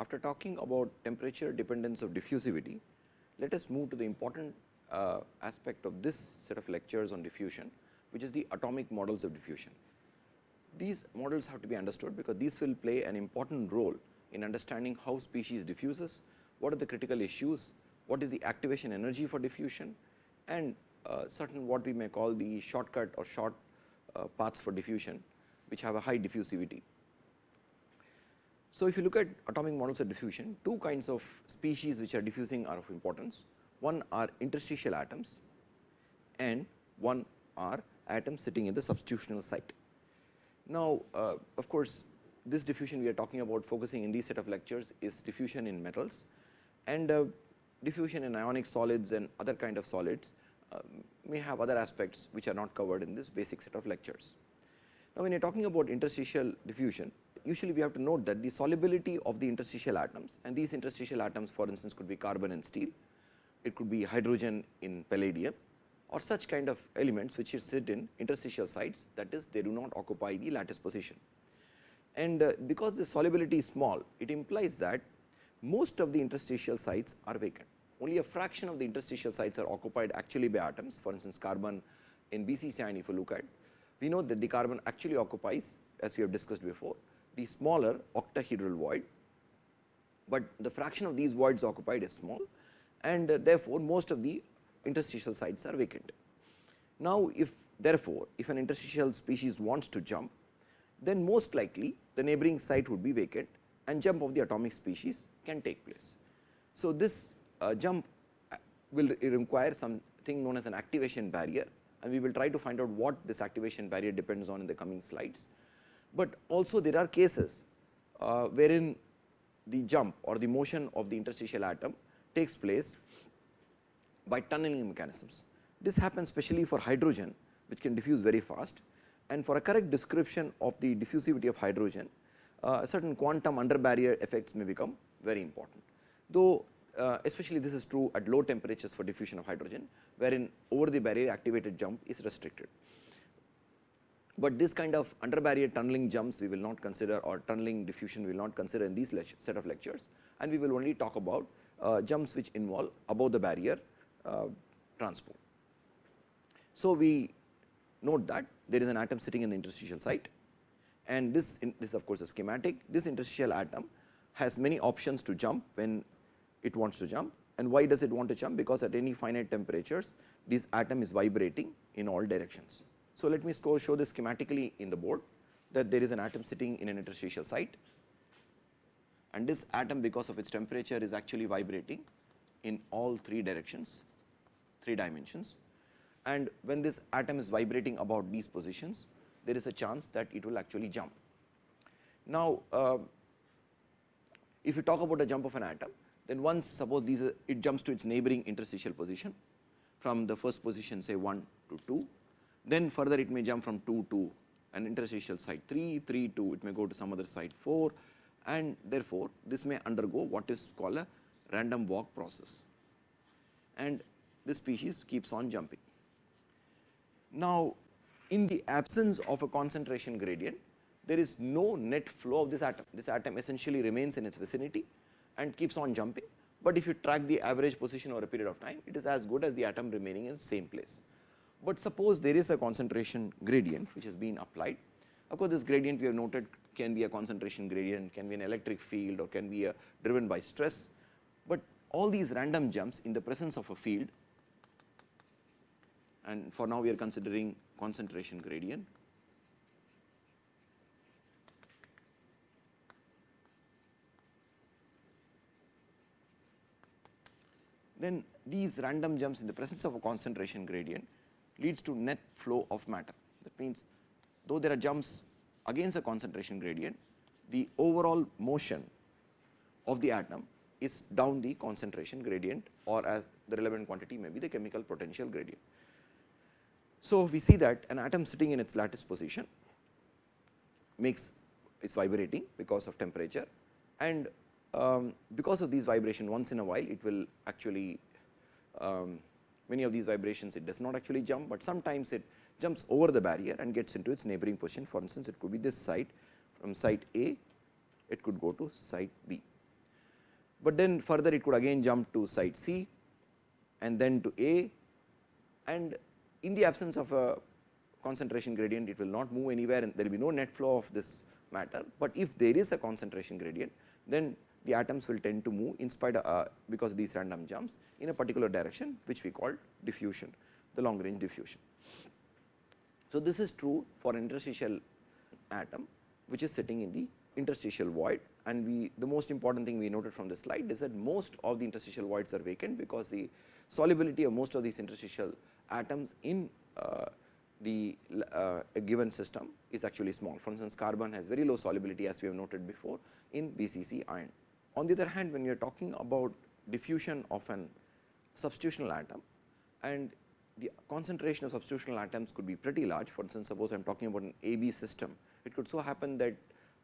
After talking about temperature dependence of diffusivity, let us move to the important uh, aspect of this set of lectures on diffusion, which is the atomic models of diffusion. These models have to be understood because these will play an important role in understanding how species diffuses, what are the critical issues, what is the activation energy for diffusion and uh, certain what we may call the shortcut or short uh, paths for diffusion, which have a high diffusivity. So, if you look at atomic models of diffusion, two kinds of species which are diffusing are of importance. One are interstitial atoms and one are atoms sitting in the substitutional site. Now, uh, of course, this diffusion we are talking about focusing in these set of lectures is diffusion in metals and uh, diffusion in ionic solids and other kind of solids uh, may have other aspects which are not covered in this basic set of lectures. Now, when you are talking about interstitial diffusion, usually we have to note that the solubility of the interstitial atoms and these interstitial atoms for instance could be carbon and steel, it could be hydrogen in palladium or such kind of elements which sit in interstitial sites that is they do not occupy the lattice position. And uh, because the solubility is small, it implies that most of the interstitial sites are vacant. Only a fraction of the interstitial sites are occupied actually by atoms. For instance, carbon in BCC iron if you look at, we know that the carbon actually occupies as we have discussed before the smaller octahedral void, but the fraction of these voids occupied is small and uh, therefore, most of the interstitial sites are vacant. Now, if therefore, if an interstitial species wants to jump, then most likely the neighboring site would be vacant and jump of the atomic species can take place. So, this uh, jump uh, will require something known as an activation barrier and we will try to find out what this activation barrier depends on in the coming slides. But also there are cases uh, wherein the jump or the motion of the interstitial atom takes place by tunneling mechanisms. This happens especially for hydrogen which can diffuse very fast and for a correct description of the diffusivity of hydrogen uh, certain quantum under barrier effects may become very important. Though uh, especially this is true at low temperatures for diffusion of hydrogen wherein over the barrier activated jump is restricted. But this kind of under barrier tunneling jumps we will not consider or tunneling diffusion we will not consider in these set of lectures and we will only talk about uh, jumps which involve above the barrier uh, transport. So, we note that there is an atom sitting in the interstitial site and this, in, this of course, a schematic. This interstitial atom has many options to jump when it wants to jump and why does it want to jump because at any finite temperatures this atom is vibrating in all directions. So, let me show this schematically in the board that there is an atom sitting in an interstitial site and this atom because of its temperature is actually vibrating in all three directions, three dimensions and when this atom is vibrating about these positions there is a chance that it will actually jump. Now, uh, if you talk about a jump of an atom then once suppose these are, it jumps to its neighboring interstitial position from the first position say 1 to 2, then further it may jump from 2 to an interstitial site 3, 3 2, it may go to some other site 4 and therefore, this may undergo what is called a random walk process and this species keeps on jumping. Now, in the absence of a concentration gradient, there is no net flow of this atom. This atom essentially remains in its vicinity and keeps on jumping, but if you track the average position over a period of time, it is as good as the atom remaining in the same place. But suppose there is a concentration gradient which has been applied. Of course, this gradient we have noted can be a concentration gradient, can be an electric field or can be a driven by stress, but all these random jumps in the presence of a field and for now we are considering concentration gradient then these random jumps in the presence of a concentration gradient leads to net flow of matter. That means, though there are jumps against a concentration gradient, the overall motion of the atom is down the concentration gradient or as the relevant quantity may be the chemical potential gradient. So, we see that an atom sitting in its lattice position makes it's vibrating because of temperature and um, because of these vibration once in a while it will actually um, many of these vibrations it does not actually jump, but sometimes it jumps over the barrier and gets into its neighboring position. For instance it could be this site from site A it could go to site B. but then further it could again jump to site C and then to A. And in the absence of a concentration gradient it will not move anywhere and there will be no net flow of this matter, but if there is a concentration gradient then the atoms will tend to move in spite of uh, because of these random jumps in a particular direction which we call diffusion, the long range diffusion. So, this is true for interstitial atom which is sitting in the interstitial void and we the most important thing we noted from this slide is that most of the interstitial voids are vacant because the solubility of most of these interstitial atoms in uh, the uh, given system is actually small. For instance, carbon has very low solubility as we have noted before in BCC iron. On the other hand, when you are talking about diffusion of an substitutional atom and the concentration of substitutional atoms could be pretty large. For instance, suppose I am talking about an AB system, it could so happen that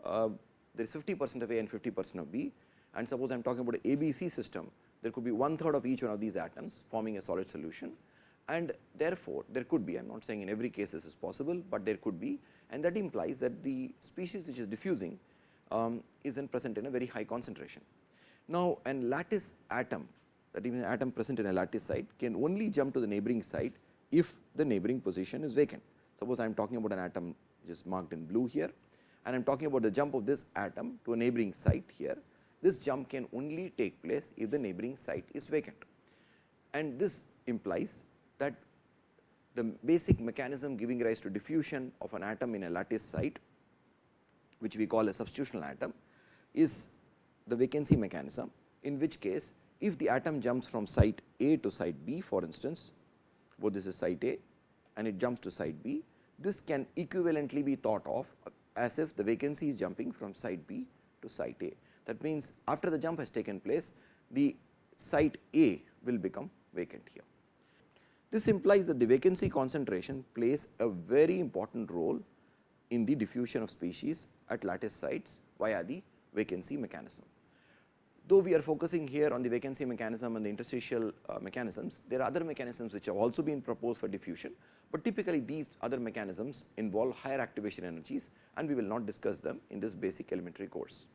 uh, there is 50 percent of A and 50 percent of B and suppose I am talking about an ABC system, there could be one third of each one of these atoms forming a solid solution and therefore, there could be I am not saying in every case this is possible, but there could be and that implies that the species which is diffusing um, is then present in a very high concentration. Now, an lattice atom that even an atom present in a lattice site can only jump to the neighboring site if the neighboring position is vacant. Suppose I am talking about an atom which is marked in blue here and I am talking about the jump of this atom to a neighboring site here. This jump can only take place if the neighboring site is vacant and this implies that the basic mechanism giving rise to diffusion of an atom in a lattice site which we call a substitutional atom is the vacancy mechanism in which case if the atom jumps from site A to site B for instance, both this is site A and it jumps to site B, this can equivalently be thought of as if the vacancy is jumping from site B to site A. That means, after the jump has taken place, the site A will become vacant here. This implies that the vacancy concentration plays a very important role in the diffusion of species at lattice sites via the vacancy mechanism. Though we are focusing here on the vacancy mechanism and the interstitial uh, mechanisms, there are other mechanisms which have also been proposed for diffusion, but typically these other mechanisms involve higher activation energies and we will not discuss them in this basic elementary course.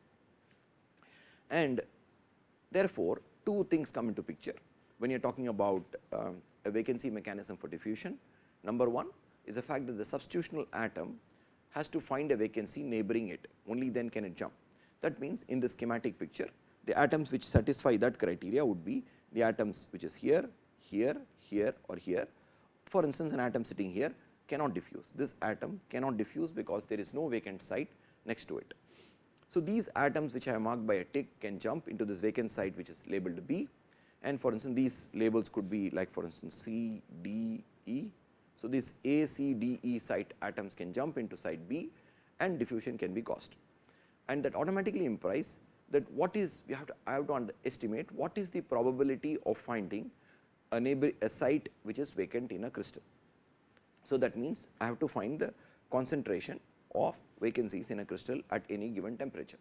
And therefore, two things come into picture when you are talking about uh, a vacancy mechanism for diffusion. Number one is the fact that the substitutional atom has to find a vacancy neighboring it, only then can it jump. That means, in the schematic picture, the atoms which satisfy that criteria would be the atoms which is here, here, here or here. For instance, an atom sitting here cannot diffuse. This atom cannot diffuse because there is no vacant site next to it. So, these atoms which I have marked by a tick can jump into this vacant site which is labeled B and for instance, these labels could be like for instance, C, D, E. So, these A, C, D, E site atoms can jump into site B and diffusion can be caused and that automatically implies that what is we have to I have to estimate what is the probability of finding a neighbor a site which is vacant in a crystal. So, that means I have to find the concentration of vacancies in a crystal at any given temperature.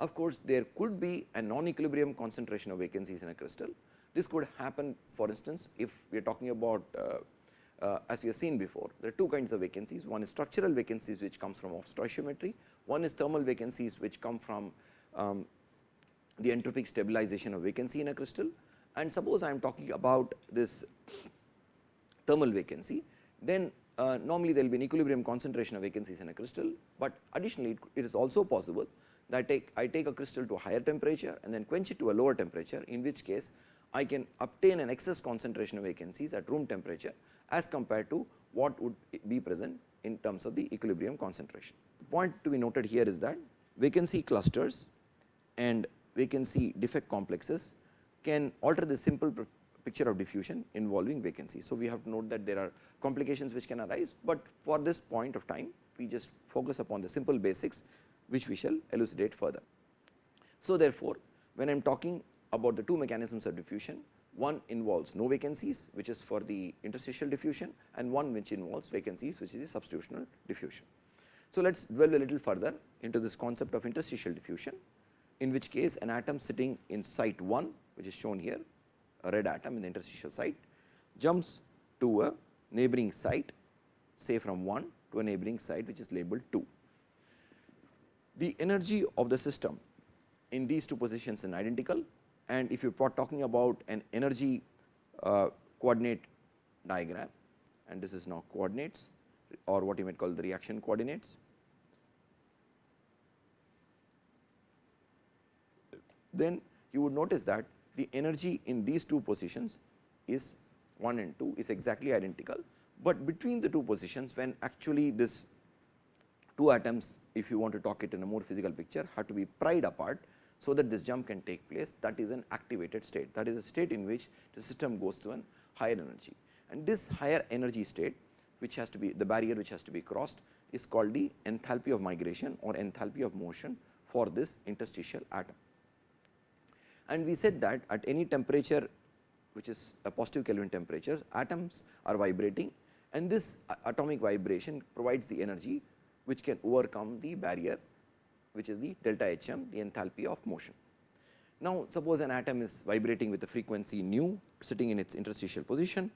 Of course, there could be a non-equilibrium concentration of vacancies in a crystal. This could happen for instance, if we are talking about uh, uh, as we have seen before, there are two kinds of vacancies. One is structural vacancies which comes from off stoichiometry, one is thermal vacancies which come from um, the entropic stabilization of vacancy in a crystal. And suppose I am talking about this thermal vacancy, then uh, normally there will be an equilibrium concentration of vacancies in a crystal, but additionally it, it is also possible that take, I take a crystal to a higher temperature and then quench it to a lower temperature, in which case I can obtain an excess concentration of vacancies at room temperature as compared to what would be present in terms of the equilibrium concentration. The point to be noted here is that vacancy clusters and vacancy defect complexes can alter the simple picture of diffusion involving vacancy. So, we have to note that there are complications which can arise, but for this point of time we just focus upon the simple basics which we shall elucidate further. So, therefore, when I am talking about the two mechanisms of diffusion, one involves no vacancies which is for the interstitial diffusion and one which involves vacancies which is the substitutional diffusion. So, let us dwell a little further into this concept of interstitial diffusion in which case an atom sitting in site 1 which is shown here a red atom in the interstitial site jumps to a neighboring site say from 1 to a neighboring site which is labeled 2. The energy of the system in these two positions is identical and if you are talking about an energy uh, coordinate diagram and this is now coordinates or what you might call the reaction coordinates. Then you would notice that the energy in these two positions is 1 and 2 is exactly identical, but between the two positions when actually this two atoms if you want to talk it in a more physical picture have to be pried apart. So, that this jump can take place that is an activated state that is a state in which the system goes to an higher energy and this higher energy state which has to be the barrier which has to be crossed is called the enthalpy of migration or enthalpy of motion for this interstitial atom. And we said that at any temperature which is a positive Kelvin temperature atoms are vibrating and this atomic vibration provides the energy which can overcome the barrier which is the delta H m the enthalpy of motion. Now, suppose an atom is vibrating with a frequency nu sitting in its interstitial position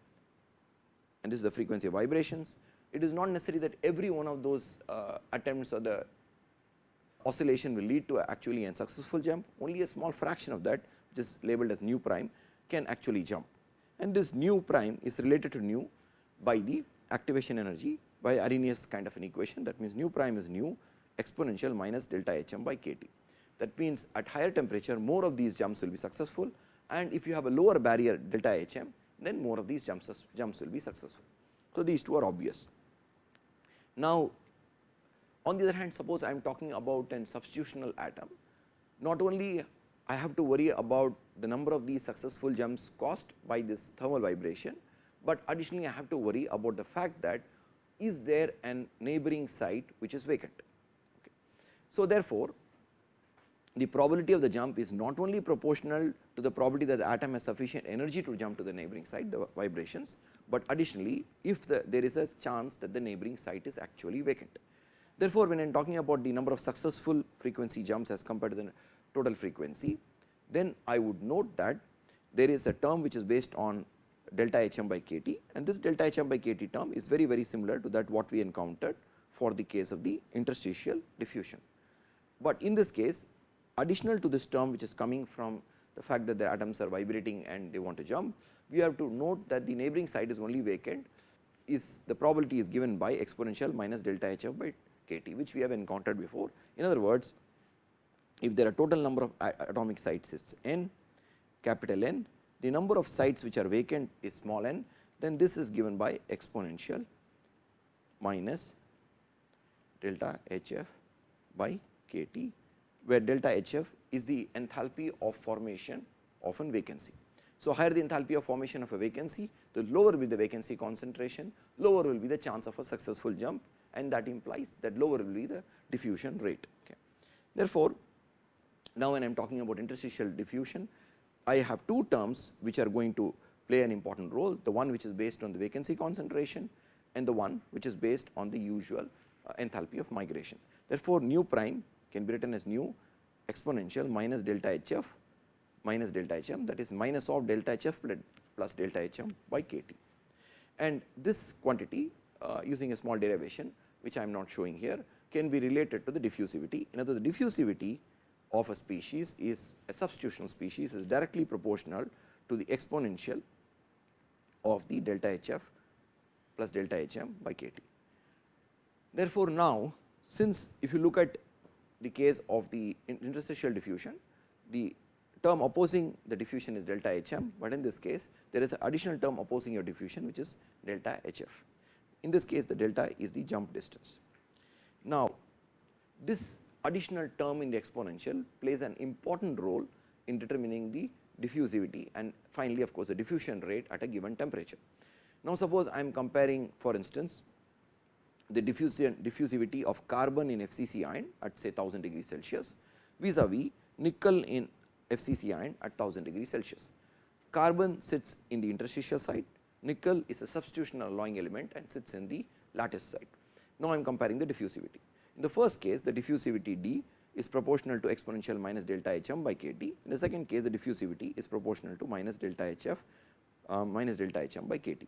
and this is the frequency of vibrations. It is not necessary that every one of those uh, attempts or the oscillation will lead to actually a successful jump, only a small fraction of that which is labeled as nu prime can actually jump. And this nu prime is related to nu by the activation energy by Arrhenius kind of an equation that means nu prime is nu exponential minus delta h m by k t. That means, at higher temperature more of these jumps will be successful and if you have a lower barrier delta h m then more of these jumps, jumps will be successful. So, these two are obvious. Now, on the other hand suppose I am talking about an substitutional atom, not only I have to worry about the number of these successful jumps caused by this thermal vibration, but additionally I have to worry about the fact that is there an neighboring site which is vacant. So, therefore, the probability of the jump is not only proportional to the probability that the atom has sufficient energy to jump to the neighboring site the vibrations, but additionally if the, there is a chance that the neighboring site is actually vacant. Therefore, when I am talking about the number of successful frequency jumps as compared to the total frequency, then I would note that there is a term which is based on delta h m by k t and this delta h m by k t term is very very similar to that what we encountered for the case of the interstitial diffusion. But in this case additional to this term which is coming from the fact that the atoms are vibrating and they want to jump, we have to note that the neighboring site is only vacant. Is the probability is given by exponential minus delta h f by k t which we have encountered before. In other words, if there are total number of atomic sites is n capital N, the number of sites which are vacant is small n, then this is given by exponential minus delta h f by k t where delta H f is the enthalpy of formation of a vacancy. So, higher the enthalpy of formation of a vacancy, the lower will be the vacancy concentration, lower will be the chance of a successful jump and that implies that lower will be the diffusion rate. Okay. Therefore, now when I am talking about interstitial diffusion, I have two terms which are going to play an important role, the one which is based on the vacancy concentration and the one which is based on the usual uh, enthalpy of migration. Therefore, nu prime can be written as nu exponential minus delta h f minus delta h m that is minus of delta h f plus delta h m by k t. And this quantity uh, using a small derivation which I am not showing here can be related to the diffusivity. In other words, the diffusivity of a species is a substitutional species is directly proportional to the exponential of the delta h f plus delta h m by k t. Therefore, now since if you look at the case of the interstitial diffusion, the term opposing the diffusion is delta H m, but in this case there is an additional term opposing your diffusion which is delta H f. In this case the delta is the jump distance. Now, this additional term in the exponential plays an important role in determining the diffusivity and finally, of course, the diffusion rate at a given temperature. Now, suppose I am comparing for instance the diffusivity of carbon in FCC iron at say 1000 degrees Celsius vis-a-vis nickel in FCC iron at 1000 degrees Celsius. Carbon sits in the interstitial site, nickel is a substitutional alloying element and sits in the lattice site. Now, I am comparing the diffusivity. In the first case the diffusivity D is proportional to exponential minus delta H m by k t. In the second case the diffusivity is proportional to minus delta H f uh, minus delta H m by k t.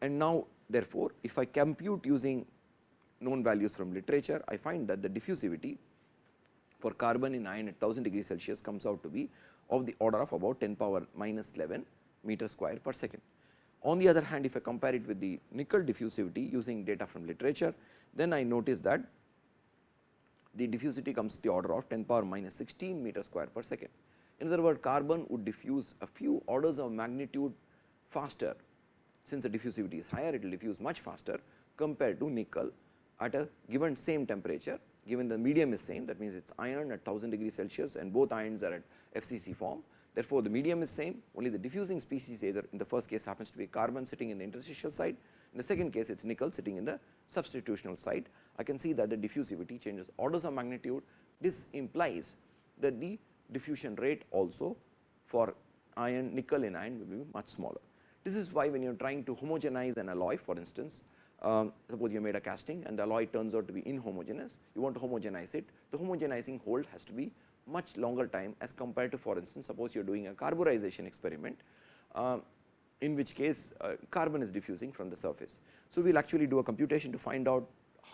And now therefore, if I compute using known values from literature, I find that the diffusivity for carbon in iron at 1000 degrees Celsius comes out to be of the order of about 10 power minus 11 meter square per second. On the other hand, if I compare it with the nickel diffusivity using data from literature, then I notice that the diffusivity comes to the order of 10 power minus 16 meter square per second. In other words, carbon would diffuse a few orders of magnitude faster since the diffusivity is higher, it will diffuse much faster compared to nickel at a given same temperature, given the medium is same that means it is iron at 1000 degrees Celsius and both ions are at FCC form. Therefore, the medium is same only the diffusing species either in the first case happens to be carbon sitting in the interstitial side, in the second case it is nickel sitting in the substitutional side. I can see that the diffusivity changes orders of magnitude. This implies that the diffusion rate also for iron nickel in iron will be much smaller. This is why when you are trying to homogenize an alloy for instance, um, suppose you made a casting and the alloy turns out to be inhomogeneous, you want to homogenize it, the homogenizing hold has to be much longer time as compared to for instance, suppose you are doing a carburization experiment, uh, in which case uh, carbon is diffusing from the surface. So, we will actually do a computation to find out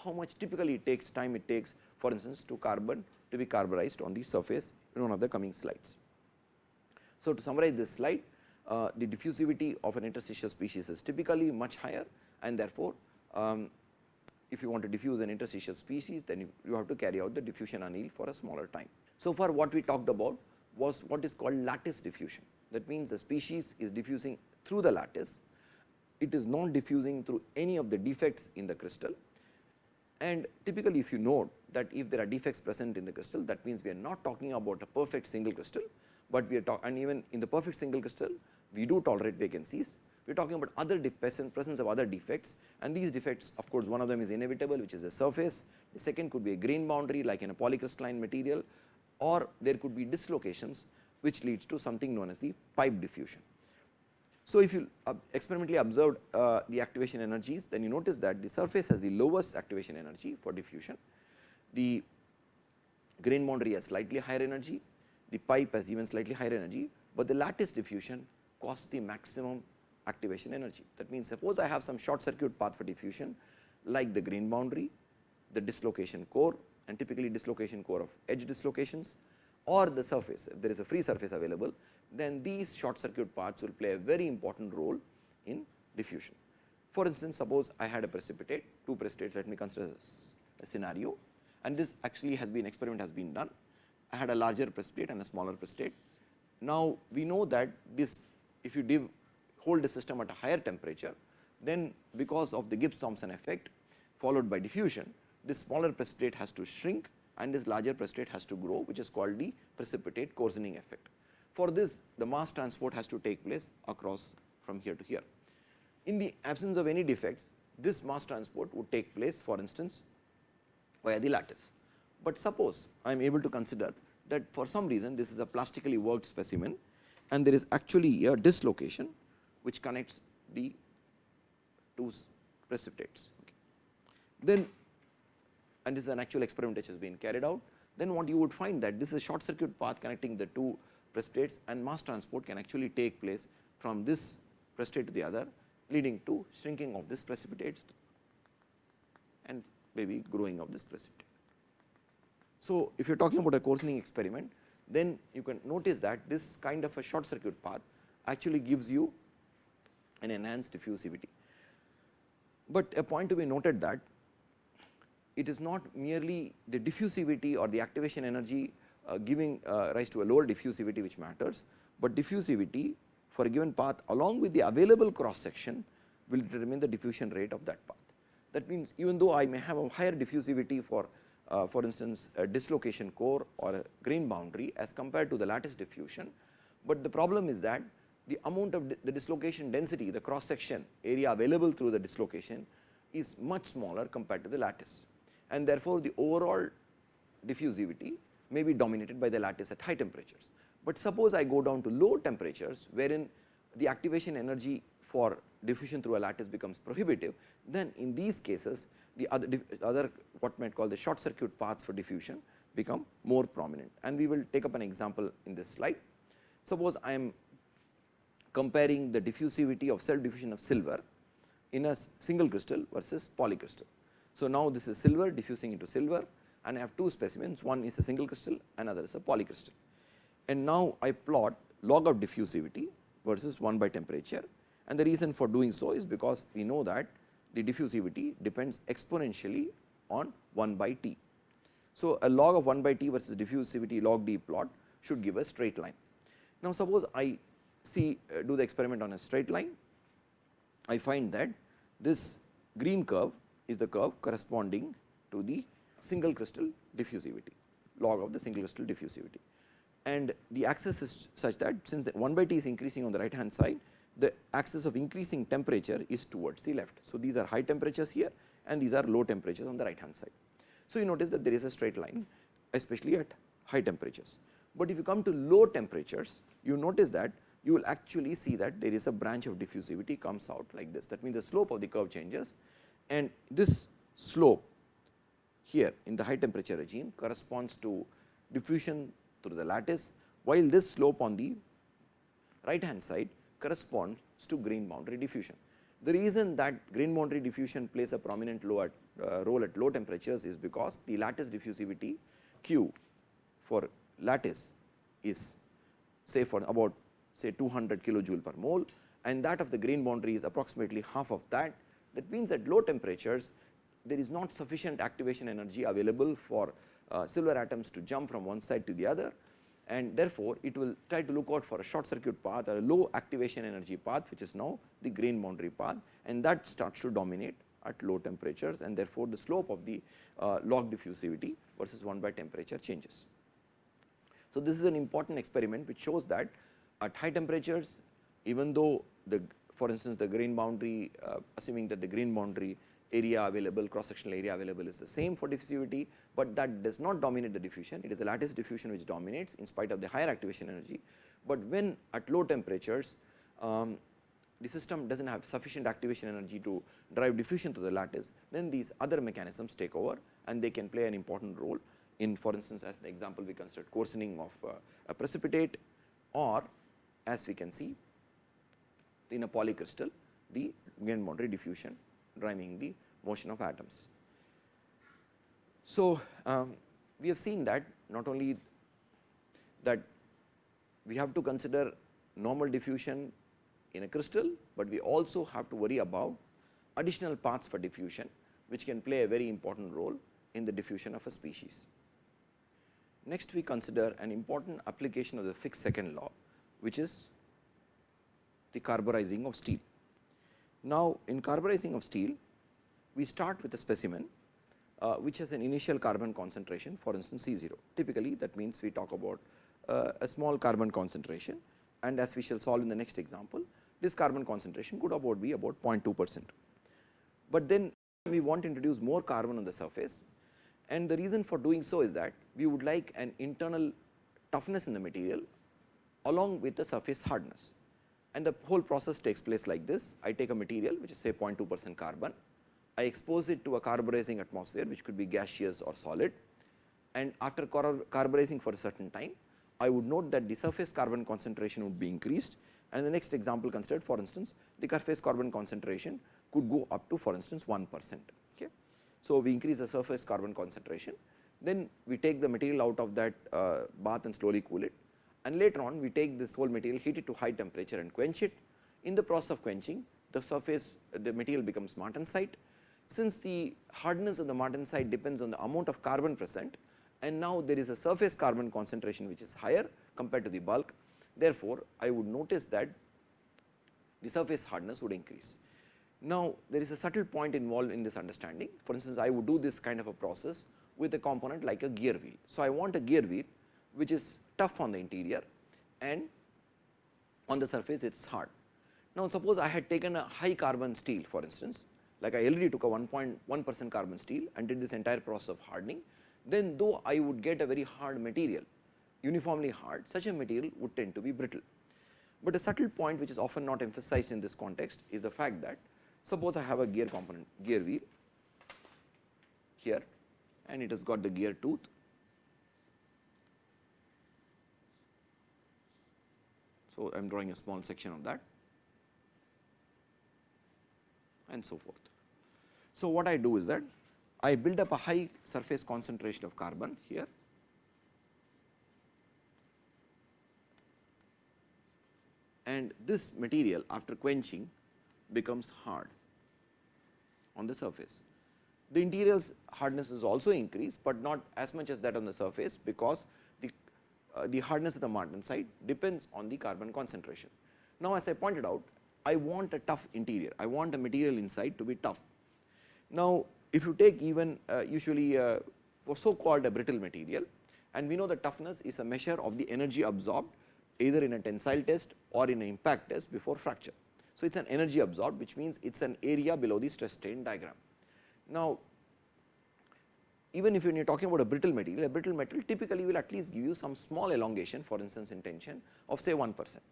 how much typically it takes time it takes for instance, to carbon to be carburized on the surface in one of the coming slides. So, to summarize this slide, uh, the diffusivity of an interstitial species is typically much higher and therefore, um, if you want to diffuse an interstitial species then you, you, have to carry out the diffusion anneal for a smaller time. So far what we talked about was what is called lattice diffusion that means the species is diffusing through the lattice, it is not diffusing through any of the defects in the crystal and typically if you note that if there are defects present in the crystal that means we are not talking about a perfect single crystal, but we are talking and even in the perfect single crystal we do tolerate vacancies. We are talking about other presence of other defects and these defects of course, one of them is inevitable which is the surface, the second could be a grain boundary like in a polycrystalline material or there could be dislocations which leads to something known as the pipe diffusion. So, if you uh, experimentally observed uh, the activation energies then you notice that the surface has the lowest activation energy for diffusion, the grain boundary has slightly higher energy. The pipe has even slightly higher energy, but the lattice diffusion costs the maximum activation energy. That means, suppose I have some short circuit path for diffusion like the grain boundary, the dislocation core and typically dislocation core of edge dislocations or the surface, if there is a free surface available, then these short circuit paths will play a very important role in diffusion. For instance, suppose I had a precipitate, two precipitates, let me consider a scenario and this actually has been experiment has been done I had a larger precipitate and a smaller precipitate. Now, we know that this if you div, hold the system at a higher temperature, then because of the Gibbs-Thomson effect followed by diffusion, this smaller precipitate has to shrink and this larger precipitate has to grow which is called the precipitate coarsening effect. For this the mass transport has to take place across from here to here. In the absence of any defects, this mass transport would take place for instance via the lattice. But suppose I am able to consider that for some reason this is a plastically worked specimen and there is actually a dislocation which connects the two precipitates. Okay. Then and this is an actual experiment which has been carried out, then what you would find that this is a short circuit path connecting the two precipitates and mass transport can actually take place from this precipitate to the other leading to shrinking of this precipitates and maybe growing of this precipitate. So, if you are talking about a coarsening experiment, then you can notice that this kind of a short circuit path actually gives you an enhanced diffusivity. But a point to be noted that it is not merely the diffusivity or the activation energy uh, giving uh, rise to a lower diffusivity which matters, but diffusivity for a given path along with the available cross section will determine the diffusion rate of that path. That means, even though I may have a higher diffusivity for uh, for instance a dislocation core or a grain boundary as compared to the lattice diffusion, but the problem is that the amount of the dislocation density the cross section area available through the dislocation is much smaller compared to the lattice and therefore, the overall diffusivity may be dominated by the lattice at high temperatures. But suppose I go down to low temperatures wherein the activation energy for diffusion through a lattice becomes prohibitive, then in these cases the other, other what might call the short circuit paths for diffusion become more prominent and we will take up an example in this slide. Suppose I am comparing the diffusivity of self diffusion of silver in a single crystal versus polycrystal. So, now this is silver diffusing into silver and I have two specimens one is a single crystal another is a polycrystal. and now I plot log of diffusivity versus 1 by temperature and the reason for doing so is because we know that the diffusivity depends exponentially on 1 by t. So, a log of 1 by t versus diffusivity log d plot should give a straight line. Now, suppose I see uh, do the experiment on a straight line, I find that this green curve is the curve corresponding to the single crystal diffusivity log of the single crystal diffusivity. And the axis is such that since 1 by t is increasing on the right hand side, the axis of increasing temperature is towards the left. So, these are high temperatures here and these are low temperatures on the right hand side. So, you notice that there is a straight line especially at high temperatures. But if you come to low temperatures, you notice that you will actually see that there is a branch of diffusivity comes out like this. That means, the slope of the curve changes and this slope here in the high temperature regime corresponds to diffusion through the lattice, while this slope on the right hand side corresponds to grain boundary diffusion. The reason that grain boundary diffusion plays a prominent at, uh, role at low temperatures is because the lattice diffusivity Q for lattice is say for about say 200 kilojoule per mole and that of the grain boundary is approximately half of that. That means, at low temperatures there is not sufficient activation energy available for uh, silver atoms to jump from one side to the other and therefore, it will try to look out for a short circuit path or a low activation energy path which is now the grain boundary path and that starts to dominate at low temperatures and therefore, the slope of the uh, log diffusivity versus 1 by temperature changes. So, this is an important experiment which shows that at high temperatures even though the for instance, the grain boundary uh, assuming that the grain boundary area available cross sectional area available is the same for diffusivity, but that does not dominate the diffusion it is the lattice diffusion which dominates in spite of the higher activation energy. But when at low temperatures um, the system does not have sufficient activation energy to drive diffusion to the lattice then these other mechanisms take over and they can play an important role in for instance as the example we considered coarsening of uh, a precipitate or as we can see in a polycrystal the grain boundary diffusion driving the motion of atoms. So, um, we have seen that not only that we have to consider normal diffusion in a crystal, but we also have to worry about additional paths for diffusion which can play a very important role in the diffusion of a species. Next we consider an important application of the Fick's second law which is the carburizing of steel. Now, in carburizing of steel, we start with a specimen uh, which has an initial carbon concentration for instance C 0. Typically, that means we talk about uh, a small carbon concentration and as we shall solve in the next example, this carbon concentration could about be about 0.2 percent. But then we want to introduce more carbon on the surface and the reason for doing so is that we would like an internal toughness in the material along with the surface hardness and the whole process takes place like this. I take a material which is say 0.2 percent carbon, I expose it to a carburizing atmosphere which could be gaseous or solid and after carburizing for a certain time, I would note that the surface carbon concentration would be increased and the next example considered for instance, the surface carbon concentration could go up to for instance 1 percent. Okay. So, we increase the surface carbon concentration, then we take the material out of that uh, bath and slowly cool it and later on we take this whole material heat it to high temperature and quench it. In the process of quenching the surface the material becomes martensite. Since the hardness of the martensite depends on the amount of carbon present and now there is a surface carbon concentration which is higher compared to the bulk. Therefore, I would notice that the surface hardness would increase. Now, there is a subtle point involved in this understanding. For instance, I would do this kind of a process with a component like a gear wheel. So, I want a gear wheel which is tough on the interior and on the surface it is hard. Now, suppose I had taken a high carbon steel for instance, like I already took a 1.1 percent carbon steel and did this entire process of hardening, then though I would get a very hard material, uniformly hard, such a material would tend to be brittle. But a subtle point which is often not emphasized in this context is the fact that suppose I have a gear component, gear wheel here and it has got the gear tooth So, I am drawing a small section of that and so forth. So, what I do is that I build up a high surface concentration of carbon here and this material after quenching becomes hard on the surface. The interior's hardness is also increased, but not as much as that on the surface, because uh, the hardness of the martensite depends on the carbon concentration. Now, as I pointed out, I want a tough interior, I want a material inside to be tough. Now, if you take even uh, usually uh, for so called a brittle material and we know the toughness is a measure of the energy absorbed either in a tensile test or in an impact test before fracture. So, it is an energy absorbed which means it is an area below the stress strain diagram. Now, even if you are talking about a brittle material, a brittle metal typically will at least give you some small elongation for instance in tension of say 1 percent.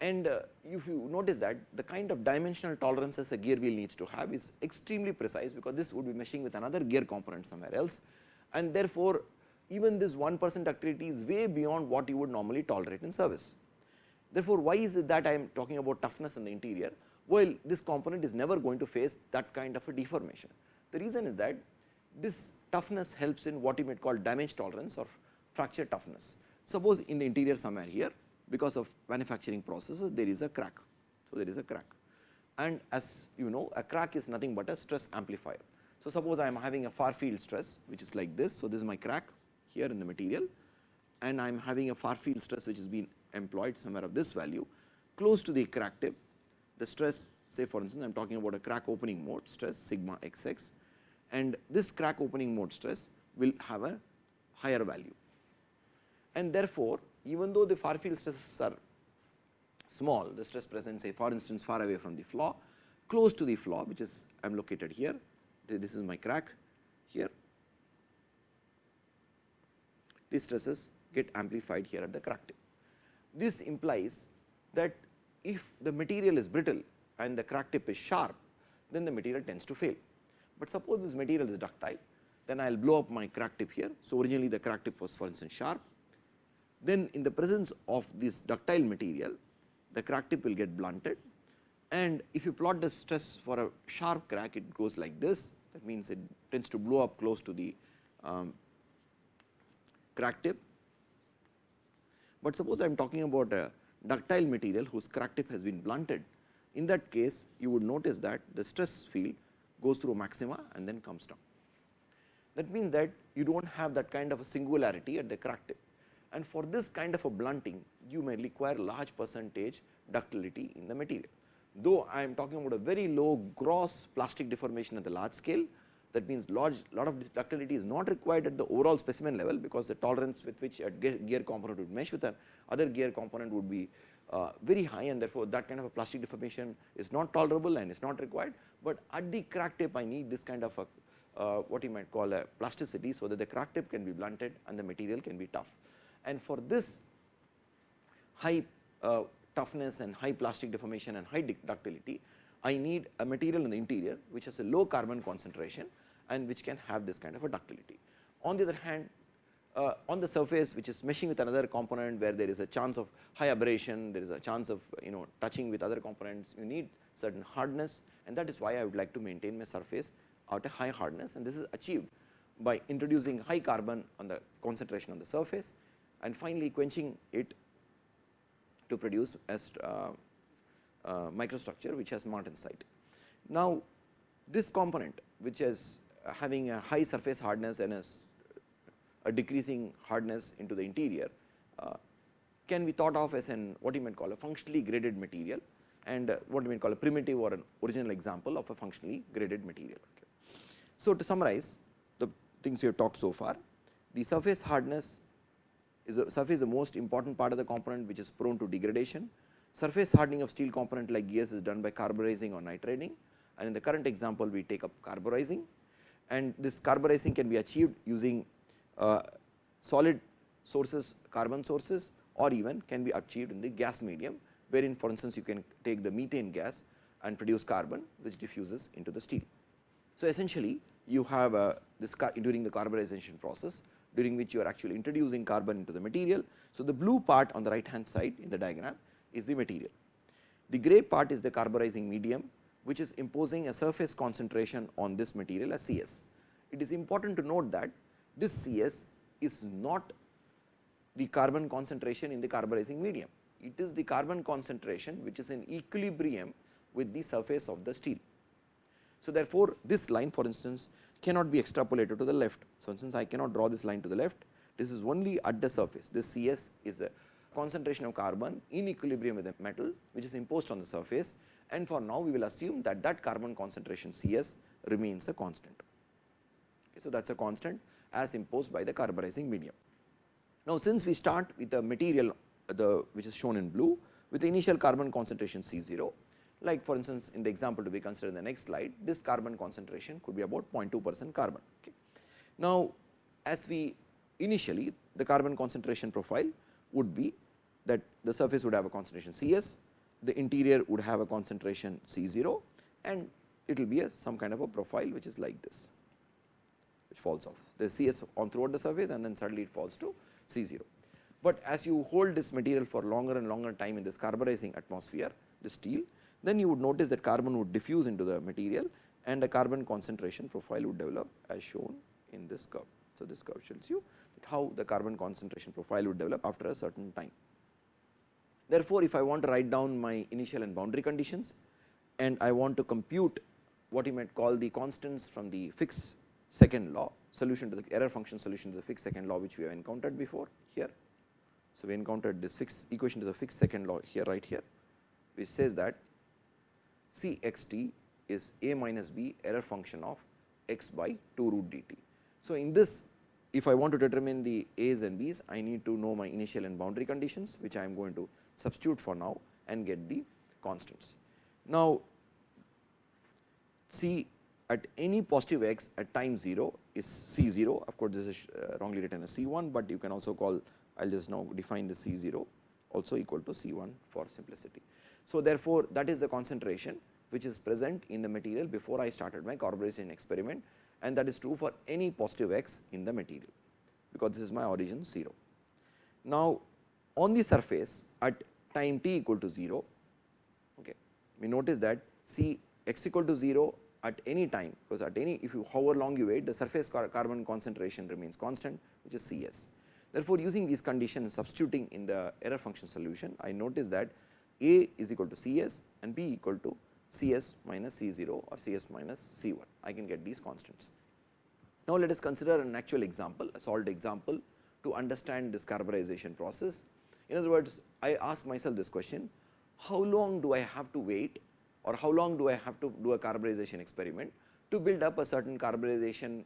And uh, if you notice that the kind of dimensional tolerances a gear wheel needs to have is extremely precise, because this would be meshing with another gear component somewhere else and therefore, even this 1 percent ductility is way beyond what you would normally tolerate in service. Therefore, why is it that I am talking about toughness in the interior? Well, this component is never going to face that kind of a deformation. The reason is that this toughness helps in what you might call damage tolerance or fracture toughness. Suppose in the interior somewhere here because of manufacturing processes there is a crack. So, there is a crack and as you know a crack is nothing but a stress amplifier. So, suppose I am having a far field stress which is like this. So, this is my crack here in the material and I am having a far field stress which is being employed somewhere of this value close to the crack tip the stress say for instance I am talking about a crack opening mode stress sigma xx and this crack opening mode stress will have a higher value. And therefore, even though the far field stresses are small, the stress present say for instance far away from the flaw, close to the flaw which is I am located here, this is my crack here, these stresses get amplified here at the crack tip. This implies that if the material is brittle and the crack tip is sharp, then the material tends to fail. But suppose this material is ductile, then I will blow up my crack tip here. So, originally the crack tip was for instance sharp. Then in the presence of this ductile material, the crack tip will get blunted and if you plot the stress for a sharp crack, it goes like this. That means, it tends to blow up close to the um, crack tip. But suppose I am talking about a ductile material whose crack tip has been blunted. In that case, you would notice that the stress field goes through maxima and then comes down. That means that you do not have that kind of a singularity at the crack tip and for this kind of a blunting you may require large percentage ductility in the material. Though I am talking about a very low gross plastic deformation at the large scale that means large lot of ductility is not required at the overall specimen level because the tolerance with which a gear component would mesh with an other gear component would be uh, very high and therefore, that kind of a plastic deformation is not tolerable and is not required, but at the crack tip I need this kind of a uh, what you might call a plasticity. So, that the crack tip can be blunted and the material can be tough and for this high uh, toughness and high plastic deformation and high ductility, I need a material in the interior which has a low carbon concentration and which can have this kind of a ductility. On the other hand, uh, on the surface which is meshing with another component where there is a chance of high aberration, there is a chance of you know touching with other components, you need certain hardness and that is why I would like to maintain my surface at a high hardness and this is achieved by introducing high carbon on the concentration on the surface and finally quenching it to produce a uh, uh, microstructure which has martensite. Now, this component which is having a high surface hardness and a, a decreasing hardness into the interior uh, can be thought of as an what you might call a functionally graded material and uh, what you might call a primitive or an original example of a functionally graded material. Okay. So, to summarize the things we have talked so far, the surface hardness is a surface is the most important part of the component which is prone to degradation. Surface hardening of steel component like gears is done by carburizing or nitriding and in the current example we take up carburizing and this carburizing can be achieved using solid sources carbon sources or even can be achieved in the gas medium wherein for instance you can take the methane gas and produce carbon which diffuses into the steel. So, essentially you have uh, this during the carburization process during which you are actually introducing carbon into the material. So, the blue part on the right hand side in the diagram is the material. The gray part is the carburizing medium which is imposing a surface concentration on this material as CS. It is important to note that this CS is not the carbon concentration in the carburizing medium. it is the carbon concentration which is in equilibrium with the surface of the steel. So, therefore, this line for instance cannot be extrapolated to the left. So, since I cannot draw this line to the left, this is only at the surface. This C s is the concentration of carbon in equilibrium with the metal which is imposed on the surface and for now we will assume that that carbon concentration C s remains a constant. Okay, so, that is a constant as imposed by the carburizing medium. Now, since we start with the material the which is shown in blue with the initial carbon concentration C 0 like for instance, in the example to be considered in the next slide this carbon concentration could be about 0.2 percent carbon. Okay. Now, as we initially the carbon concentration profile would be that the surface would have a concentration C s, the interior would have a concentration C 0 and it will be a some kind of a profile which is like this which falls off the C s on throughout the surface and then suddenly it falls to C 0. But as you hold this material for longer and longer time in this carburizing atmosphere the steel then you would notice that carbon would diffuse into the material and a carbon concentration profile would develop as shown in this curve. So, this curve shows you how the carbon concentration profile would develop after a certain time. Therefore, if I want to write down my initial and boundary conditions and I want to compute what you might call the constants from the Fick's second law solution to the error function solution to the Fick's second law which we have encountered before here. So, we encountered this Fick's equation to the Fick's second law here right here which says that C x t is a minus b error function of x by 2 root dt. So, in this if I want to determine the a's and b's I need to know my initial and boundary conditions which I am going to substitute for now and get the constants. Now, C at any positive x at time 0 is C 0 of course, this is uh, wrongly written as C 1, but you can also call I will just now define the C 0 also equal to C 1 for simplicity. So, therefore, that is the concentration which is present in the material before I started my carburization experiment and that is true for any positive x in the material because this is my origin 0. Now, on the surface at time t equal to 0, okay, we notice that C x equal to 0 at any time because at any if you however long you wait the surface car carbon concentration remains constant which is C s. Therefore, using these conditions substituting in the error function solution I notice that A is equal to C s and B equal to C s minus C 0 or C s minus C 1 I can get these constants. Now, let us consider an actual example a solved example to understand this carburization process. In other words, I ask myself this question how long do I have to wait or how long do I have to do a carburization experiment to build up a certain carburization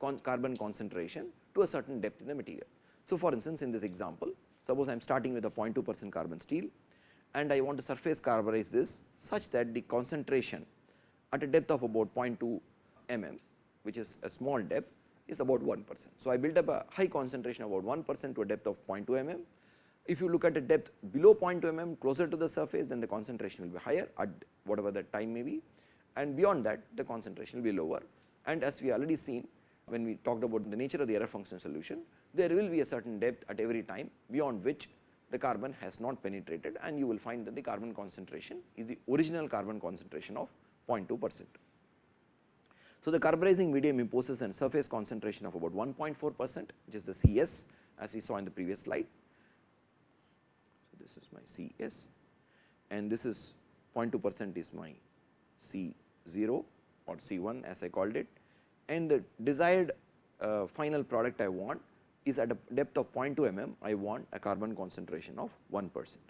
con carbon concentration to a certain depth in the material. So, for instance, in this example suppose I am starting with a 0.2 percent carbon steel and I want to surface carburize this such that the concentration at a depth of about 0.2 mm which is a small depth is about 1 percent. So, I build up a high concentration about 1 percent to a depth of 0.2 mm. If you look at a depth below 0.2 mm closer to the surface then the concentration will be higher at whatever the time may be and beyond that the concentration will be lower and as we already seen when we talked about the nature of the error function solution there will be a certain depth at every time beyond which the carbon has not penetrated and you will find that the carbon concentration is the original carbon concentration of 0.2 percent. So, the carburizing medium imposes a surface concentration of about 1.4 percent which is the C s as we saw in the previous slide. This is my C s and this is 0.2 percent is my C 0 or C 1 as I called it. And the desired uh, final product I want is at a depth of 0.2 mm, I want a carbon concentration of 1 percent.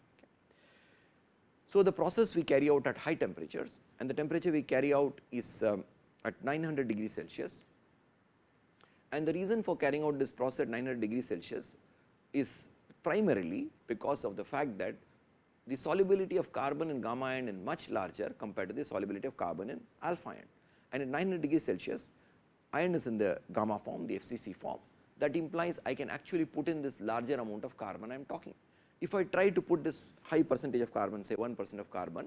So, the process we carry out at high temperatures and the temperature we carry out is um, at 900 degrees Celsius. And the reason for carrying out this process at 900 degrees Celsius is primarily because of the fact that the solubility of carbon in gamma iron is much larger compared to the solubility of carbon in alpha iron and at 900 degrees Celsius iron is in the gamma form the FCC form that implies I can actually put in this larger amount of carbon I am talking. If I try to put this high percentage of carbon say 1 percent of carbon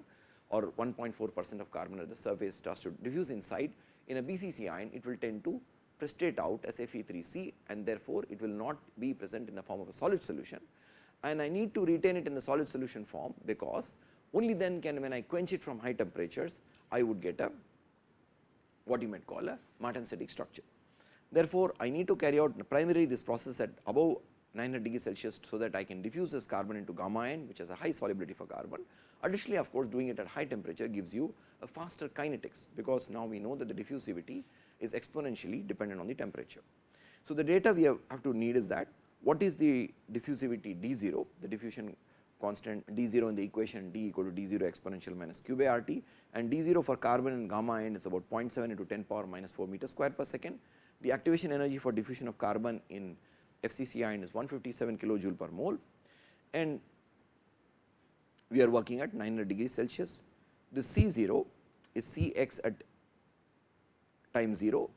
or 1.4 percent of carbon at the surface starts to diffuse inside in a BCC iron it will tend to precipitate out as Fe3C and therefore, it will not be present in the form of a solid solution and I need to retain it in the solid solution form because only then can when I quench it from high temperatures I would get a what you might call a martensitic structure. Therefore, I need to carry out primarily this process at above 900 degree Celsius, so that I can diffuse this carbon into gamma iron which has a high solubility for carbon. Additionally, of course, doing it at high temperature gives you a faster kinetics, because now we know that the diffusivity is exponentially dependent on the temperature. So, the data we have, have to need is that what is the diffusivity d 0, the diffusion constant d 0 in the equation d equal to d 0 exponential minus q by r t and d 0 for carbon and gamma iron is about 0.7 into 10 power minus 4 meter square per second. The activation energy for diffusion of carbon in FCC iron is 157 kilojoule per mole and we are working at 900 degrees Celsius. The C 0 is C x at time 0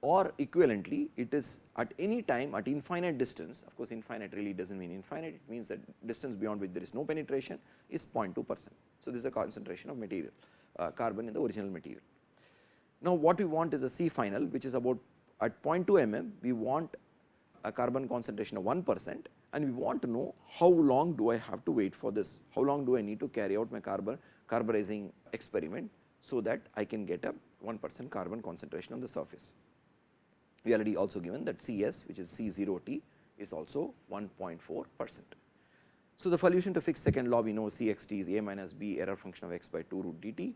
or equivalently it is at any time at infinite distance of course, infinite really does not mean infinite it means that distance beyond which there is no penetration is 0.2 percent. So, this is a concentration of material uh, carbon in the original material. Now, what we want is a C final which is about at 0.2 mm we want a carbon concentration of 1 percent and we want to know how long do I have to wait for this, how long do I need to carry out my carbon carburizing experiment, so that I can get a 1 percent carbon concentration on the surface we already also given that C s which is C 0 t is also 1.4 percent. So, the solution to Fick's second law we know C x t is a minus b error function of x by 2 root d t.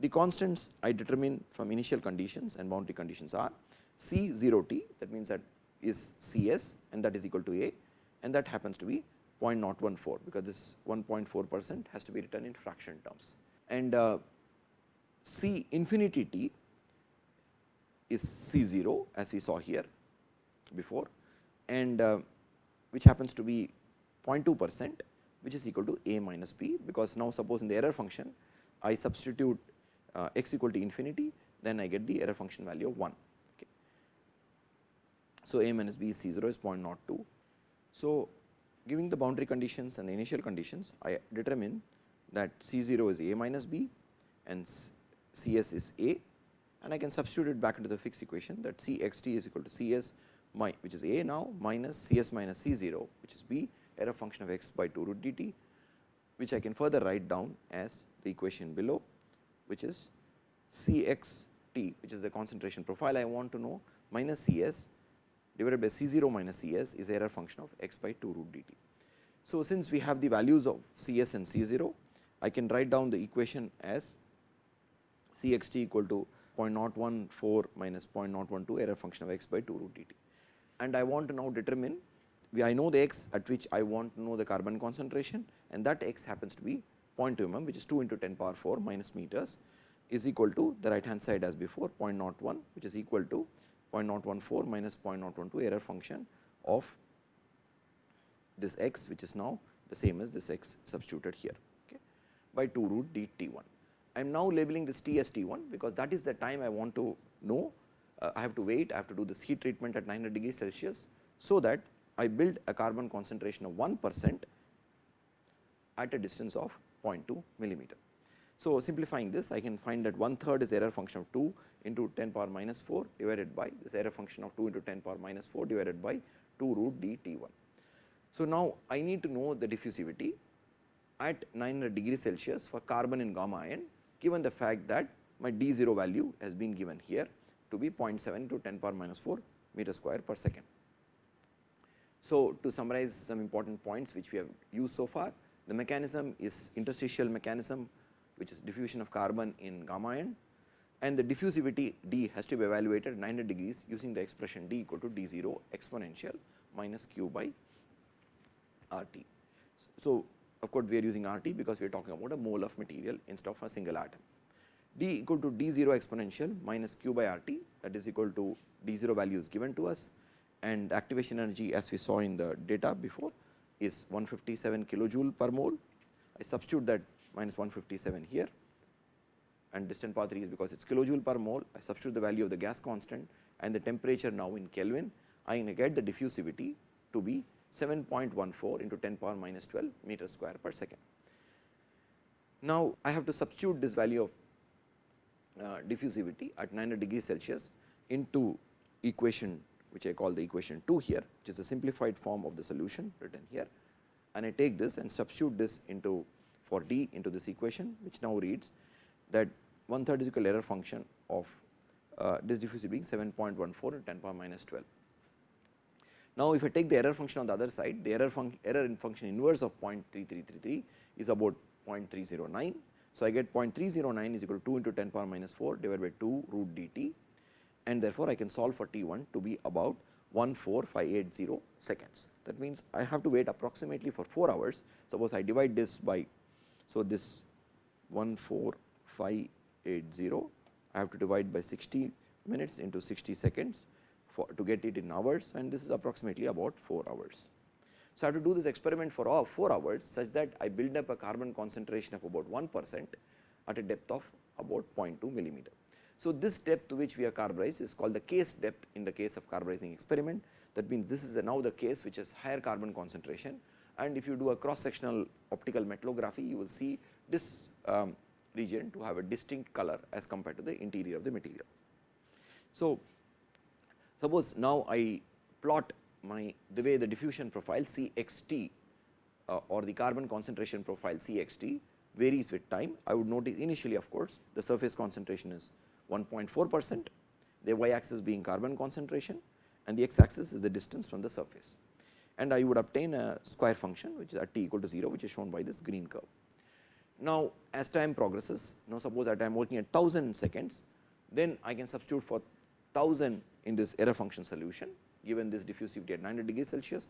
The constants I determine from initial conditions and boundary conditions are C 0 t that means that is C s and that is equal to a and that happens to be 0.014 because this 1.4 percent has to be written in fraction terms. And uh, C infinity t is C 0 as we saw here before and uh, which happens to be 0.2 percent which is equal to a minus b because now suppose in the error function I substitute uh, x equal to infinity then I get the error function value of 1. Okay. So, a minus b C 0 is 0.02. So, giving the boundary conditions and the initial conditions I determine that C 0 is a minus b and C s is a and I can substitute it back into the Fick's equation that C x t is equal to C s my which is a now minus C s minus C 0 which is b error function of x by 2 root d t which I can further write down as the equation below which is C x t which is the concentration profile I want to know minus C s divided by C 0 minus C s is error function of x by 2 root d t. So, since we have the values of C s and C 0 I can write down the equation as C x t equal to 0.014 minus 0.012 error function of x by 2 root dt. And I want to now determine I know the x at which I want to know the carbon concentration and that x happens to be 0.2 mm which is 2 into 10 power 4 minus meters is equal to the right hand side as before 0.01 which is equal to 0.014 minus 0.012 error function of this x which is now the same as this x substituted here okay, by 2 root d t 1. I am now labeling this T as T 1 because that is the time I want to know uh, I have to wait I have to do this heat treatment at 900 degrees Celsius. So, that I build a carbon concentration of 1 percent at a distance of 0.2 millimeter. So, simplifying this I can find that one third is error function of 2 into 10 power minus 4 divided by this error function of 2 into 10 power minus 4 divided by 2 root d T 1. So, now I need to know the diffusivity at 900 degrees Celsius for carbon in gamma iron given the fact that my d 0 value has been given here to be 0.7 to 10 power minus 4 meter square per second. So, to summarize some important points which we have used so far, the mechanism is interstitial mechanism which is diffusion of carbon in gamma iron and the diffusivity d has to be evaluated at 900 degrees using the expression d equal to d 0 exponential minus q by r t. So, of course, we are using R t because we are talking about a mole of material instead of a single atom. d equal to d 0 exponential minus q by R t that is equal to d 0 value is given to us and activation energy as we saw in the data before is 157 kilojoule per mole. I substitute that minus 157 here and distant path 3 is because it is kilojoule per mole. I substitute the value of the gas constant and the temperature now in Kelvin. I get the diffusivity to be 7.14 into 10 power minus 12 meter square per second. Now, I have to substitute this value of uh, diffusivity at 900 degrees Celsius into equation which I call the equation 2 here which is a simplified form of the solution written here and I take this and substitute this into for d into this equation which now reads that one third is equal error function of uh, this diffusivity being 7.14 in 10 power minus 12. Now, if I take the error function on the other side, the error, func error in function inverse of 0.3333 is about 0.309. So, I get 0.309 is equal to 2 into 10 power minus 4 divided by 2 root dt and therefore, I can solve for T 1 to be about 14580 seconds. That means, I have to wait approximately for 4 hours. Suppose I divide this by, so this 14580, I have to divide by 60 minutes into 60 seconds for to get it in hours and this is approximately about 4 hours. So, I have to do this experiment for all 4 hours such that I build up a carbon concentration of about 1 percent at a depth of about 0.2 millimeter. So, this depth to which we are carburized is called the case depth in the case of carburizing experiment. That means, this is now the case which is higher carbon concentration and if you do a cross sectional optical metallography, you will see this um, region to have a distinct color as compared to the interior of the material. So, suppose now I plot my the way the diffusion profile C x t uh, or the carbon concentration profile C x t varies with time. I would notice initially of course, the surface concentration is 1.4 percent, the y axis being carbon concentration and the x axis is the distance from the surface. And I would obtain a square function which is at t equal to 0 which is shown by this green curve. Now, as time progresses, now suppose that I am working at 1000 seconds, then I can substitute for 1000 in this error function solution given this diffusivity at 900 degrees Celsius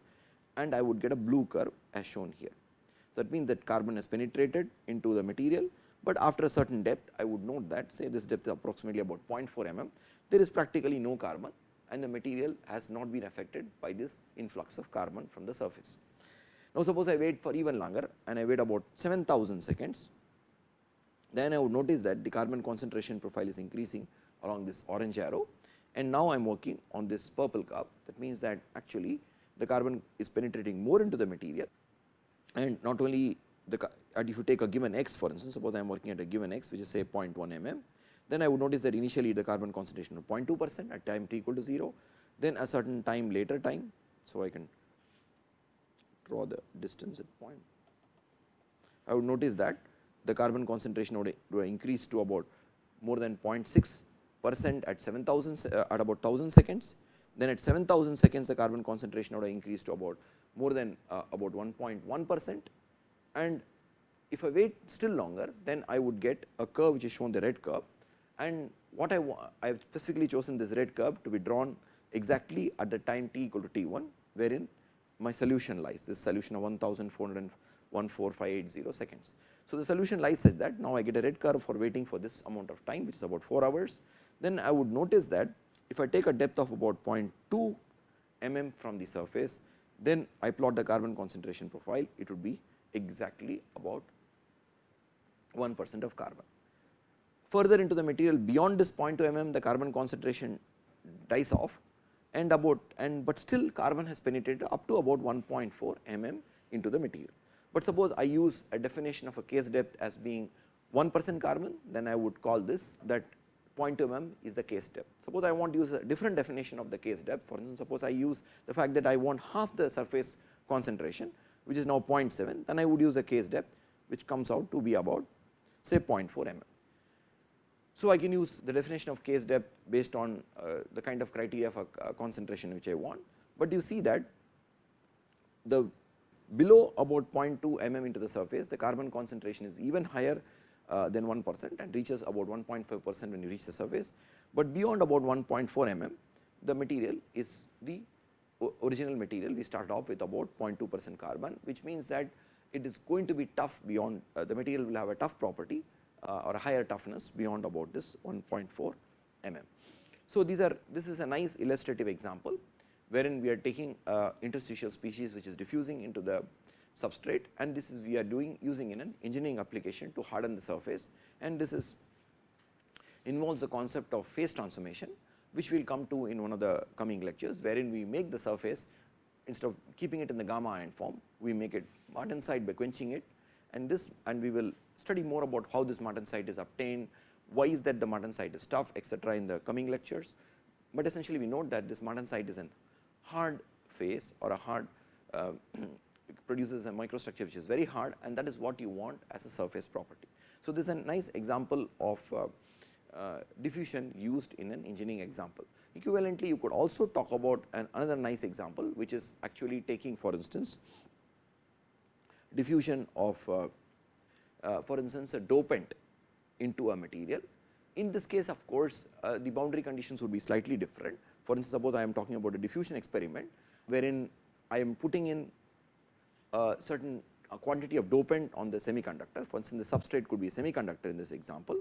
and I would get a blue curve as shown here. So, that means that carbon has penetrated into the material, but after a certain depth I would note that say this depth is approximately about 0.4 mm, there is practically no carbon and the material has not been affected by this influx of carbon from the surface. Now, suppose I wait for even longer and I wait about 7000 seconds, then I would notice that the carbon concentration profile is increasing along this orange arrow and now I am working on this purple curve that means that actually the carbon is penetrating more into the material and not only the and if you take a given x for instance suppose I am working at a given x which is say 0.1 mm then I would notice that initially the carbon concentration of 0.2 percent at time t equal to 0 then a certain time later time. So, I can draw the distance at point. I would notice that the carbon concentration would, would increase to about more than 0.6 percent at 7000 uh, at about 1000 seconds. Then at 7000 seconds the carbon concentration would increase to about more than uh, about 1.1 percent and if I wait still longer then I would get a curve which is shown the red curve and what I I have specifically chosen this red curve to be drawn exactly at the time t equal to t 1 wherein my solution lies this solution of 14,580 seconds. So, the solution lies such that now I get a red curve for waiting for this amount of time which is about 4 hours. Then I would notice that if I take a depth of about 0.2 mm from the surface, then I plot the carbon concentration profile, it would be exactly about 1 percent of carbon. Further into the material beyond this 0.2 mm, the carbon concentration dies off and about and but still carbon has penetrated up to about 1.4 mm into the material. But suppose I use a definition of a case depth as being 1 percent carbon, then I would call this that 0.2 mm is the case depth. Suppose I want to use a different definition of the case depth, for instance, suppose I use the fact that I want half the surface concentration, which is now 0.7, then I would use a case depth, which comes out to be about say 0.4 mm. So, I can use the definition of case depth based on uh, the kind of criteria for uh, concentration which I want, but you see that the below about 0.2 mm into the surface the carbon concentration is even higher uh, than 1 percent and reaches about 1.5 percent when you reach the surface, but beyond about 1.4 mm the material is the original material we start off with about 0.2 percent carbon which means that it is going to be tough beyond uh, the material will have a tough property uh, or a higher toughness beyond about this 1.4 mm. So, these are this is a nice illustrative example wherein we are taking uh, interstitial species which is diffusing into the substrate and this is we are doing using in an engineering application to harden the surface and this is involves the concept of phase transformation which we will come to in one of the coming lectures wherein we make the surface instead of keeping it in the gamma iron form we make it martensite by quenching it and this and we will study more about how this martensite is obtained, why is that the martensite is tough etc. in the coming lectures. But essentially we note that this martensite is a hard phase or a hard uh, produces a microstructure which is very hard and that is what you want as a surface property. So, this is a nice example of uh, uh, diffusion used in an engineering example. Equivalently, you could also talk about an another nice example, which is actually taking for instance, diffusion of uh, uh, for instance, a dopant into a material. In this case of course, uh, the boundary conditions would be slightly different. For instance, suppose I am talking about a diffusion experiment, wherein I am putting in a certain a quantity of dopant on the semiconductor. For instance, the substrate could be a semiconductor in this example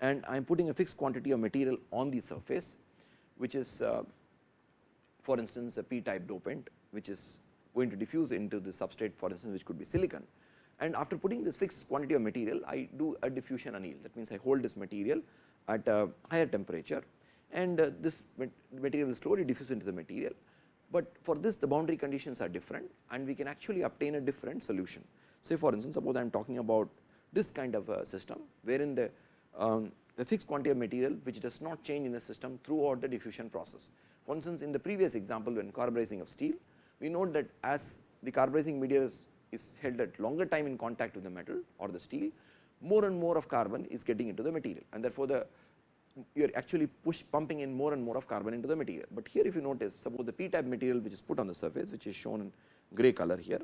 and I am putting a fixed quantity of material on the surface, which is uh, for instance, a p type dopant, which is going to diffuse into the substrate for instance, which could be silicon. And after putting this fixed quantity of material, I do a diffusion anneal. That means, I hold this material at a higher temperature and uh, this material slowly diffuse into the material but for this the boundary conditions are different and we can actually obtain a different solution. Say for instance, suppose I am talking about this kind of a system wherein the, um, the fixed quantity of material which does not change in the system throughout the diffusion process. For instance, in the previous example when carburizing of steel, we note that as the carburizing media is, is held at longer time in contact with the metal or the steel, more and more of carbon is getting into the material and therefore, the you are actually push pumping in more and more of carbon into the material. But here if you notice suppose the p type material which is put on the surface which is shown in gray color here,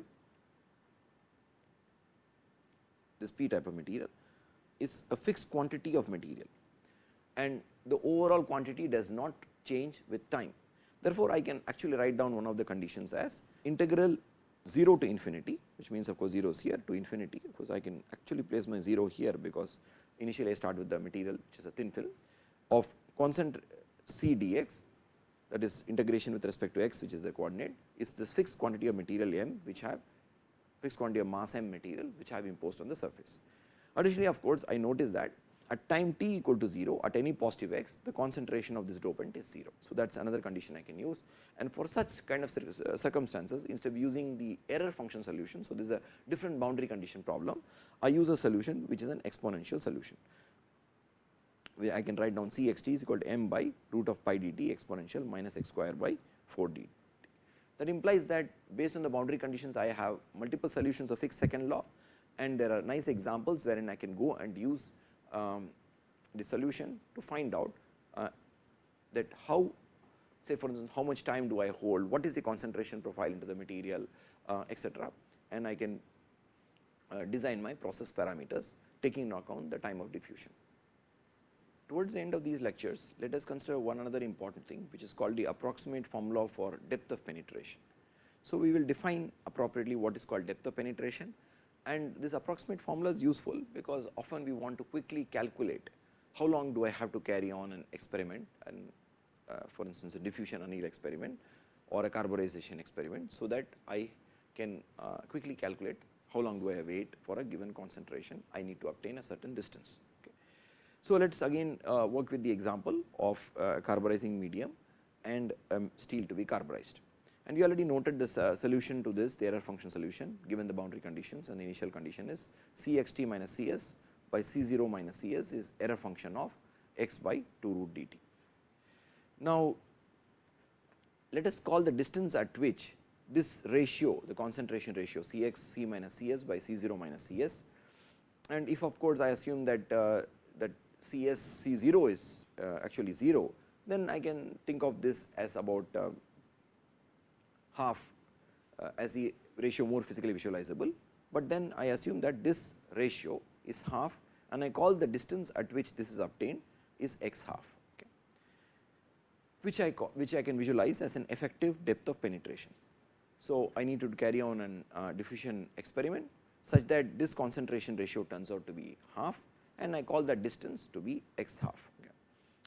this p type of material is a fixed quantity of material and the overall quantity does not change with time. Therefore, I can actually write down one of the conditions as integral 0 to infinity which means of course 0 is here to infinity of course I can actually place my 0 here because initially I start with the material which is a thin film of constant c dx that is integration with respect to x which is the coordinate is this fixed quantity of material m which have fixed quantity of mass m material which have imposed on the surface. Additionally of course, I notice that at time t equal to 0 at any positive x the concentration of this dopant is 0. So, that is another condition I can use and for such kind of uh, circumstances instead of using the error function solution. So, this is a different boundary condition problem I use a solution which is an exponential solution I can write down C x t is equal to m by root of pi d t exponential minus x square by 4 dt. That implies that based on the boundary conditions I have multiple solutions of Fick's second law and there are nice examples wherein I can go and use um, the solution to find out uh, that how say for instance, how much time do I hold, what is the concentration profile into the material uh, etcetera and I can uh, design my process parameters taking into account the time of diffusion. Towards the end of these lectures, let us consider one another important thing which is called the approximate formula for depth of penetration. So, we will define appropriately what is called depth of penetration and this approximate formula is useful because often we want to quickly calculate how long do I have to carry on an experiment and uh, for instance, a diffusion anneal experiment or a carburization experiment. So, that I can uh, quickly calculate how long do I wait for a given concentration I need to obtain a certain distance. So, let us again uh, work with the example of uh, carburizing medium and um, steel to be carburized. And we already noted this uh, solution to this the error function solution given the boundary conditions and the initial condition is C x t minus C s by C 0 minus C s is error function of x by 2 root d t. Now, let us call the distance at which this ratio the concentration ratio C x C minus C s by C 0 minus C s and if of course, I assume that uh, that C s C 0 is uh, actually 0, then I can think of this as about uh, half uh, as the ratio more physically visualizable, but then I assume that this ratio is half and I call the distance at which this is obtained is x half, okay, which I call, which I can visualize as an effective depth of penetration. So, I need to carry on an uh, diffusion experiment such that this concentration ratio turns out to be half and I call that distance to be x half okay,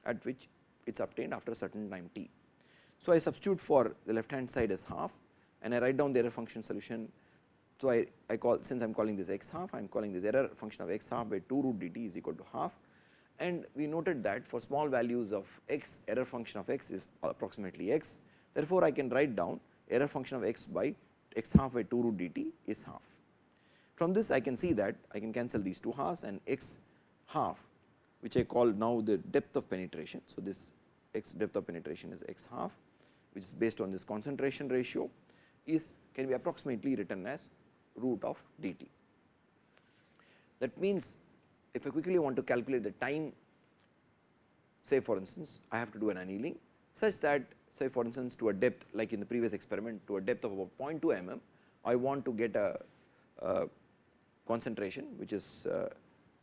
at which it is obtained after a certain time t. So, I substitute for the left hand side as half and I write down the error function solution. So, I, I call since I am calling this x half I am calling this error function of x half by 2 root dt is equal to half and we noted that for small values of x error function of x is approximately x. Therefore, I can write down error function of x by x half by 2 root dt is half. From this I can see that I can cancel these two halves and x half which I call now the depth of penetration. So, this x depth of penetration is x half which is based on this concentration ratio is can be approximately written as root of dt. That means, if I quickly want to calculate the time say for instance, I have to do an annealing such that say for instance, to a depth like in the previous experiment to a depth of about 0.2 mm, I want to get a, a concentration which is uh,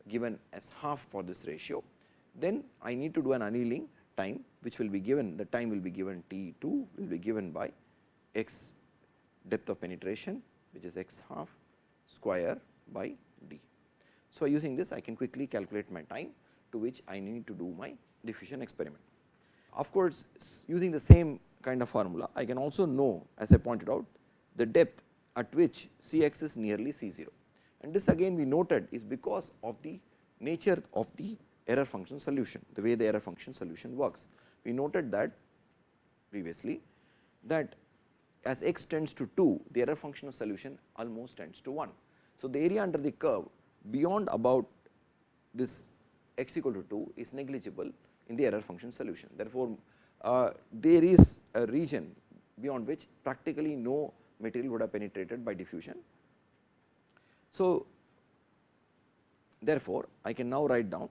given as half for this ratio. Then I need to do an annealing time which will be given the time will be given T 2 will be given by x depth of penetration which is x half square by d. So, using this I can quickly calculate my time to which I need to do my diffusion experiment. Of course, using the same kind of formula I can also know as I pointed out the depth at which C x is nearly C 0 and this again we noted is because of the nature of the error function solution, the way the error function solution works. We noted that previously that as x tends to 2, the error function of solution almost tends to 1. So, the area under the curve beyond about this x equal to 2 is negligible in the error function solution. Therefore, uh, there is a region beyond which practically no material would have penetrated by diffusion. So, therefore, I can now write down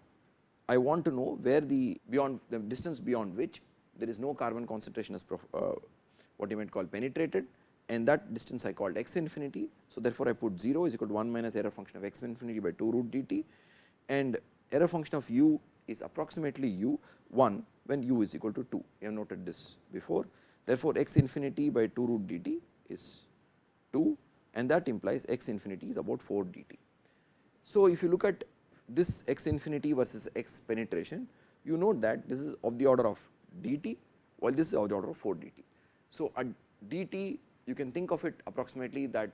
I want to know where the beyond the distance beyond which there is no carbon concentration is uh, what you might call penetrated and that distance I called x infinity. So, therefore, I put 0 is equal to 1 minus error function of x infinity by 2 root dt and error function of u is approximately u 1 when u is equal to 2. We have noted this before. Therefore, x infinity by 2 root dt is 2 and that implies x infinity is about 4 dt. So, if you look at this x infinity versus x penetration, you note that this is of the order of dt while this is of the order of 4 dt. So, at dt you can think of it approximately that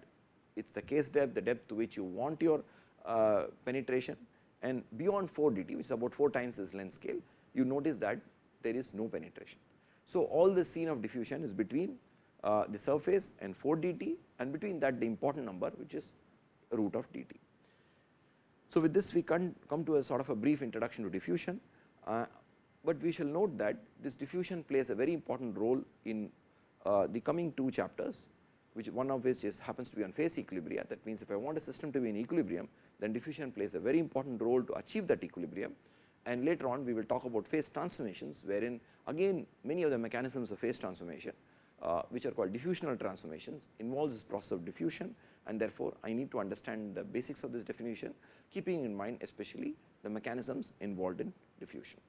it is the case depth, the depth to which you want your uh, penetration and beyond 4 dt which is about 4 times this length scale, you notice that there is no penetration. So, all the scene of diffusion is between uh, the surface and 4 dt and between that the important number which is root of dt. So, with this we can come to a sort of a brief introduction to diffusion, uh, but we shall note that this diffusion plays a very important role in uh, the coming two chapters which one of which is happens to be on phase equilibria. That means if I want a system to be in equilibrium then diffusion plays a very important role to achieve that equilibrium. And later on we will talk about phase transformations wherein again many of the mechanisms of phase transformation uh, which are called diffusional transformations involves this process of diffusion and therefore, I need to understand the basics of this definition keeping in mind especially the mechanisms involved in diffusion.